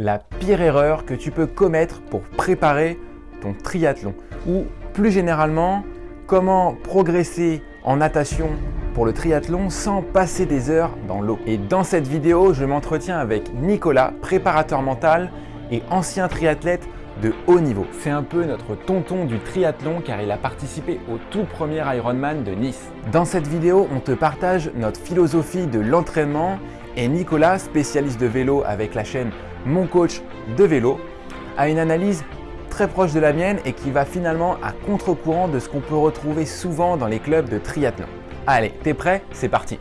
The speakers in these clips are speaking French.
la pire erreur que tu peux commettre pour préparer ton triathlon ou plus généralement, comment progresser en natation pour le triathlon sans passer des heures dans l'eau. Et dans cette vidéo, je m'entretiens avec Nicolas, préparateur mental et ancien triathlète de haut niveau. C'est un peu notre tonton du triathlon car il a participé au tout premier Ironman de Nice. Dans cette vidéo, on te partage notre philosophie de l'entraînement et Nicolas, spécialiste de vélo avec la chaîne Mon Coach de vélo, a une analyse très proche de la mienne et qui va finalement à contre-courant de ce qu'on peut retrouver souvent dans les clubs de triathlon. Allez, t'es prêt? C'est parti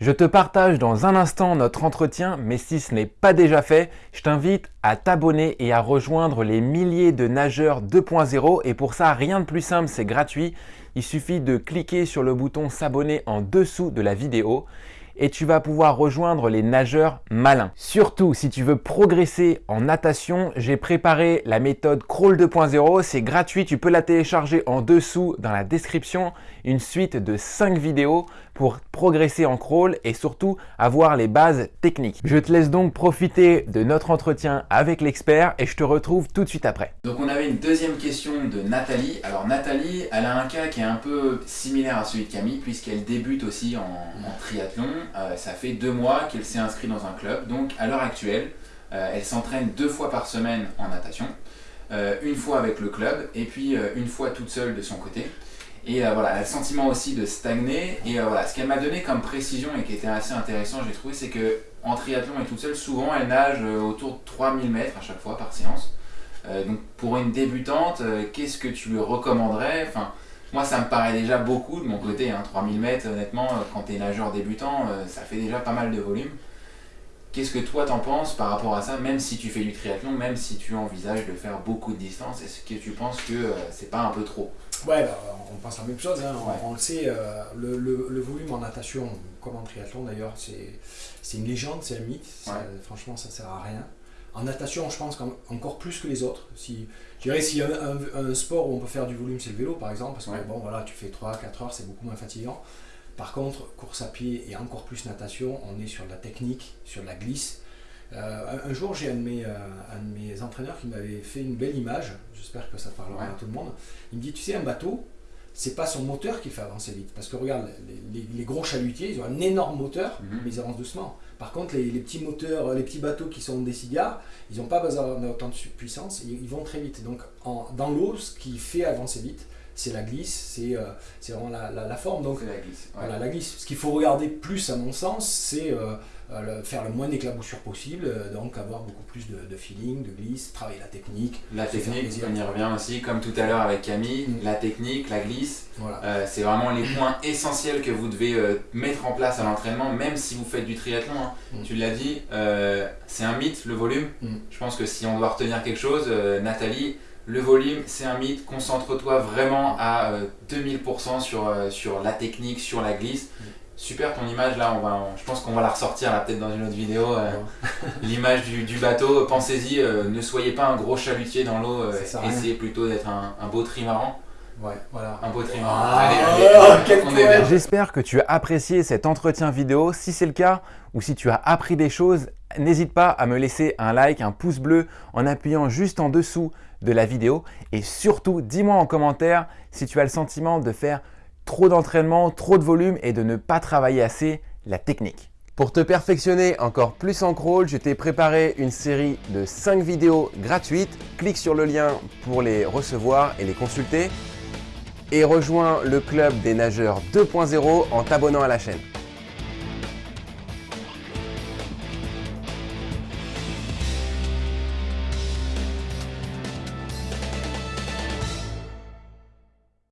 Je te partage dans un instant notre entretien, mais si ce n'est pas déjà fait, je t'invite à t'abonner et à rejoindre les milliers de nageurs 2.0 et pour ça, rien de plus simple, c'est gratuit. Il suffit de cliquer sur le bouton s'abonner en dessous de la vidéo et tu vas pouvoir rejoindre les nageurs malins. Surtout, si tu veux progresser en natation, j'ai préparé la méthode Crawl 2.0. C'est gratuit, tu peux la télécharger en dessous dans la description. Une suite de 5 vidéos pour progresser en crawl et surtout avoir les bases techniques. Je te laisse donc profiter de notre entretien avec l'expert et je te retrouve tout de suite après. Donc on avait une deuxième question de Nathalie. Alors Nathalie, elle a un cas qui est un peu similaire à celui de Camille puisqu'elle débute aussi en, triathlon. Euh, ça fait deux mois qu'elle s'est inscrite dans un club. Donc à l'heure actuelle, euh, elle s'entraîne deux fois par semaine en natation. Euh, une fois avec le club et puis une fois toute seule de son côté. Et voilà, elle a le sentiment aussi de stagner. Et voilà, ce qu'elle m'a donné comme précision et qui était assez intéressant, j'ai trouvé, c'est que en triathlon et toute seule, souvent elle nage autour de 3000 mètres à chaque fois par séance. donc pour une débutante, qu'est-ce que tu lui recommanderais? Moi, ça me paraît déjà beaucoup de mon côté. Hein, 3000 mètres, honnêtement, euh, quand tu es nageur débutant, euh, ça fait déjà pas mal de volume. Qu'est-ce que toi t'en penses par rapport à ça, même si tu fais du triathlon, même si tu envisages de faire beaucoup de distance, est-ce que tu penses que euh, c'est pas un peu trop? Ouais, bah, on pense la même chose, hein. on, le sait, le, volume en natation, comme en triathlon d'ailleurs, c'est une légende, c'est un mythe, franchement ça sert à rien. En natation, je pense encore plus que les autres. Si, je dirais s'il y a un, sport où on peut faire du volume, c'est le vélo par exemple, parce que bon, voilà, tu fais 3-4 heures, c'est beaucoup moins fatigant. Par contre, course à pied et encore plus natation, on est sur de la technique, sur de la glisse. Euh, un, jour, j'ai un, de mes, euh, un de mes entraîneurs qui m'avait fait une belle image, j'espère que ça parlera à tout le monde. Il me dit, tu sais, un bateau, c'est pas son moteur qui fait avancer vite. Parce que regarde, les, gros chalutiers, ils ont un énorme moteur, mhm. mais ils avancent doucement. Par contre, les, petits moteurs, les petits bateaux qui sont des cigares, ils n'ont pas besoin d'autant de puissance, ils, vont très vite. Donc dans l'eau, ce qui fait avancer vite, c'est la glisse, c'est euh, vraiment la, forme. Donc, la glisse. Voilà, la glisse. Ce qu'il faut regarder plus, à mon sens, c'est euh, euh, faire le moins d'éclaboussures possible, euh, donc avoir beaucoup plus de, feeling, de glisse, travailler la technique. La technique, on y revient aussi, comme tout à l'heure avec Camille, mm. la technique, la glisse, euh, c'est vraiment les points essentiels que vous devez mettre en place à l'entraînement, même si vous faites du triathlon. Hein. Mm. Tu l'as dit, c'est un mythe le volume. Mm. Je pense que si on doit retenir quelque chose, Nathalie, le volume, c'est un mythe. Concentre-toi vraiment à 2000% sur, sur la technique, sur la glisse. Super ton image là, on va, je pense qu'on va la ressortir là peut-être dans une autre vidéo. Euh, l'image du, bateau, pensez-y, euh, ne soyez pas un gros chalutier dans l'eau, euh, essayez plutôt d'être un, beau trimaran. Ouais, voilà. Un beau trimaran. Ah, J'espère que tu as apprécié cet entretien vidéo. Si c'est le cas ou si tu as appris des choses, n'hésite pas à me laisser un like, un pouce bleu en appuyant juste en dessous de la vidéo. Et surtout, dis-moi en commentaire si tu as le sentiment de faire trop d'entraînement, trop de volume et de ne pas travailler assez la technique. Pour te perfectionner encore plus en crawl, je t'ai préparé une série de 5 vidéos gratuites. Clique sur le lien pour les recevoir et les consulter. Et rejoins le club des nageurs 2.0 en t'abonnant à la chaîne.